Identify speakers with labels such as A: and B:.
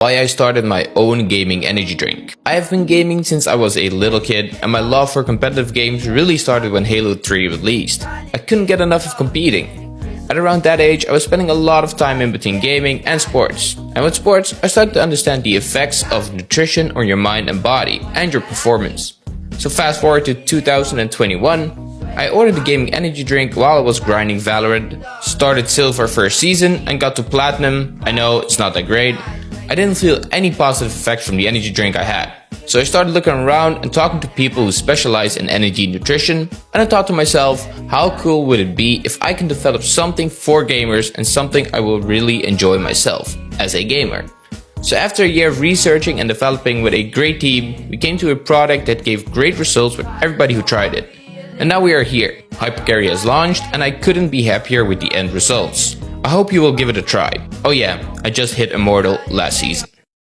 A: why I started my own gaming energy drink. I have been gaming since I was a little kid and my love for competitive games really started when Halo 3 released. I couldn't get enough of competing. At around that age, I was spending a lot of time in between gaming and sports. And with sports, I started to understand the effects of nutrition on your mind and body and your performance. So fast forward to 2021, I ordered the gaming energy drink while I was grinding Valorant, started silver first season and got to platinum. I know it's not that great, I didn't feel any positive effects from the energy drink I had. So I started looking around and talking to people who specialize in energy nutrition and I thought to myself, how cool would it be if I can develop something for gamers and something I will really enjoy myself as a gamer. So after a year of researching and developing with a great team, we came to a product that gave great results with everybody who tried it. And now we are here. Hypercarry has launched and I couldn't be happier with the end results. I hope you will give it a try. Oh yeah, I just hit Immortal last season.